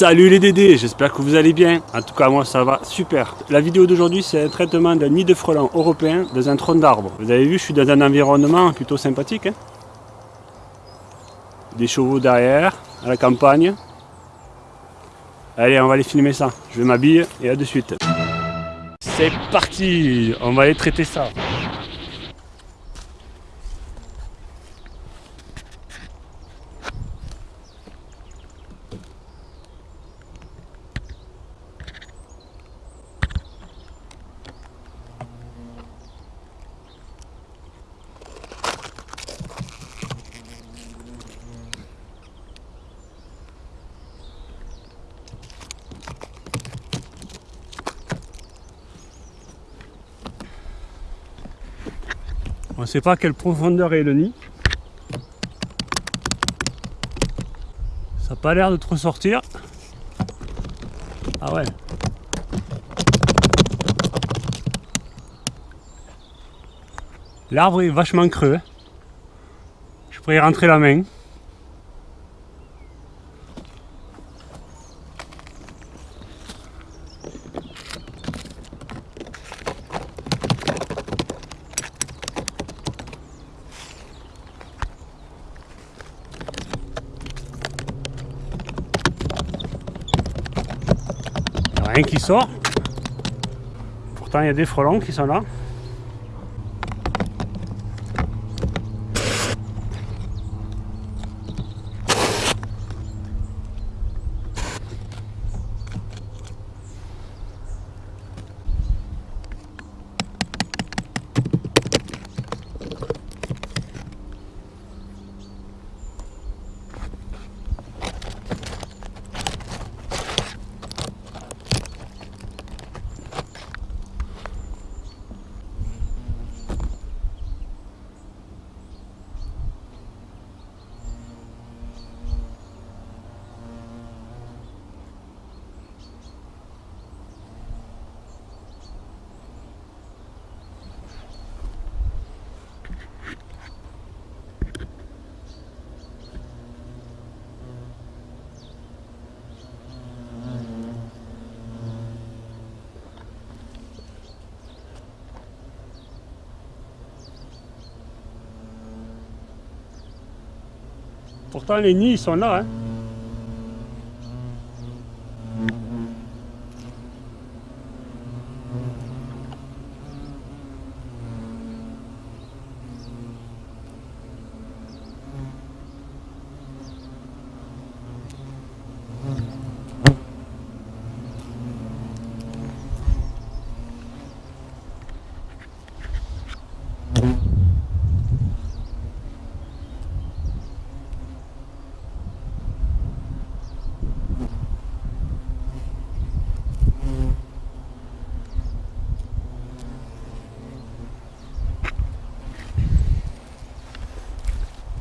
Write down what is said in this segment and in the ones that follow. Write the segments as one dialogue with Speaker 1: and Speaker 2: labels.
Speaker 1: Salut les Dédés, j'espère que vous allez bien. En tout cas, moi ça va super. La vidéo d'aujourd'hui, c'est un traitement d'un nid de frelons européen dans un tronc d'arbre. Vous avez vu, je suis dans un environnement plutôt sympathique. Hein. Des chevaux derrière, à la campagne. Allez, on va aller filmer ça. Je vais m'habiller et à de suite. C'est parti On va aller traiter ça. On ne sait pas quelle profondeur est le nid. Ça n'a pas l'air de trop sortir. Ah ouais. L'arbre est vachement creux. Je pourrais y rentrer la main. Qui sort. Pourtant, il y a des frelons qui sont là. Pourtant les nids ils sont là. Hein.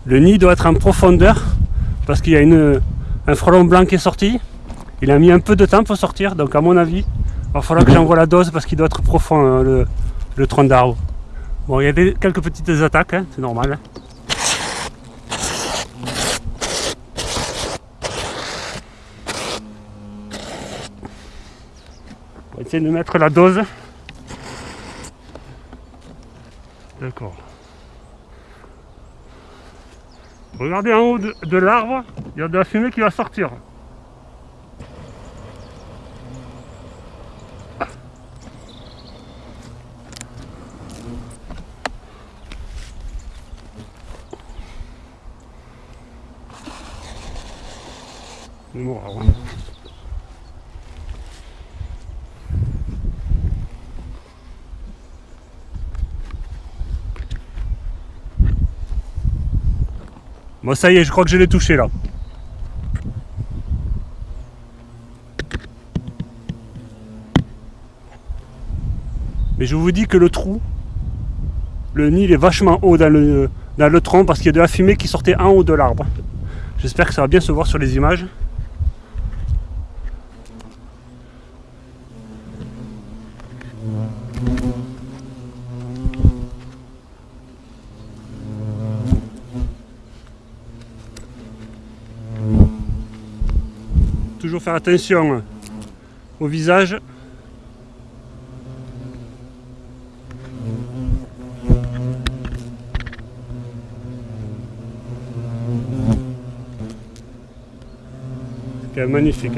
Speaker 1: Le nid doit être en profondeur parce qu'il y a un frelon blanc qui est sorti. Il a mis un peu de temps pour sortir, donc à mon avis, il va falloir que j'envoie la dose parce qu'il doit être profond hein, le, tronc d'arbre. Bon, il y a quelques petites attaques, hein, c'est normal. Hein. On va essayer de mettre la dose. D'accord. Regardez en haut de, l'arbre, il y a de la fumée qui va sortir. Bon ça y est, je crois que je l'ai touché là. Mais je vous dis que le trou, le nid il est vachement haut dans le tronc parce qu'il y a de la fumée qui sortait en haut de l'arbre. J'espère que ça va bien se voir sur les images. Toujours faire attention au visage. C'est magnifique.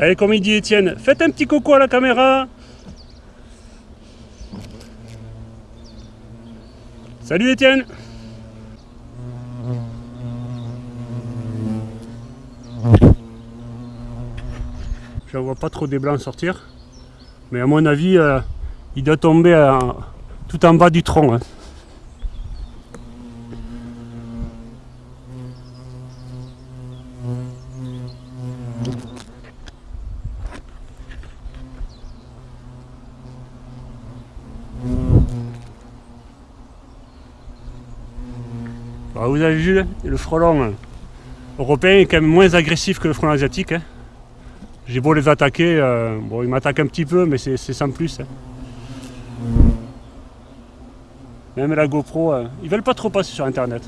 Speaker 1: Allez, comme il dit Étienne, faites un petit coco à la caméra. Salut Étienne Je vois pas trop des blancs sortir. Mais à mon avis, euh, il doit tomber euh, tout en bas du tronc. Hein. Vous avez vu, le frelon européen est quand même moins agressif que le frelon asiatique. Hein. J'ai beau les attaquer, euh, bon, ils m'attaquent un petit peu, mais c'est sans plus. Hein. Même la GoPro, euh, ils veulent pas trop passer sur Internet.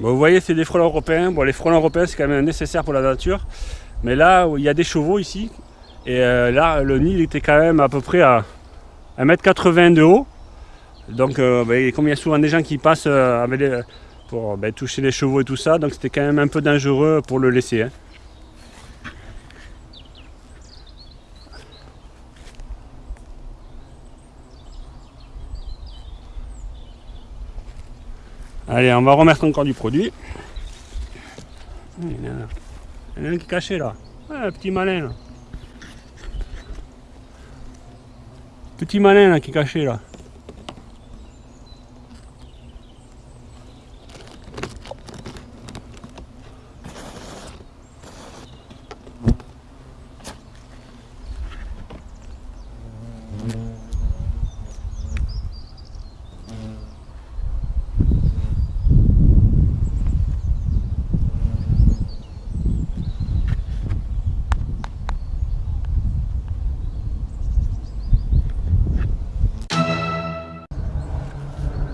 Speaker 1: Vous voyez, c'est des frelons européens. Bon, les frelons européens, c'est quand même nécessaire pour la nature. Mais là, il y a des chevaux ici. Et euh, là, le nid était quand même à peu près à 1m80 de haut. Donc, euh, ben, comme il y a souvent des gens qui passent euh, pour ben, toucher les chevaux et tout ça, donc c'était quand même un peu dangereux pour le laisser. Hein. Allez, on va remettre encore du produit. Il y en a, un qui est caché là. un petit malin là. Petit malin là qui est caché là.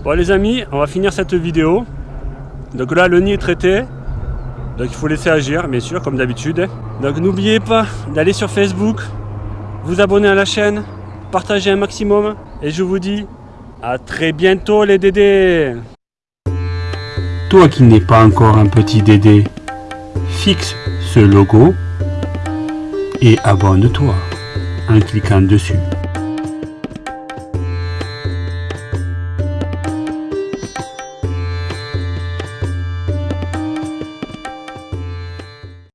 Speaker 1: Bon les amis, on va finir cette vidéo. Donc là le nid est traité. Donc il faut laisser agir, bien sûr, comme d'habitude. Donc n'oubliez pas d'aller sur Facebook, vous abonner à la chaîne, partager un maximum. Et je vous dis à très bientôt les dédés
Speaker 2: Toi qui n'es pas encore un petit dédé, fixe ce logo et abonne-toi en cliquant dessus.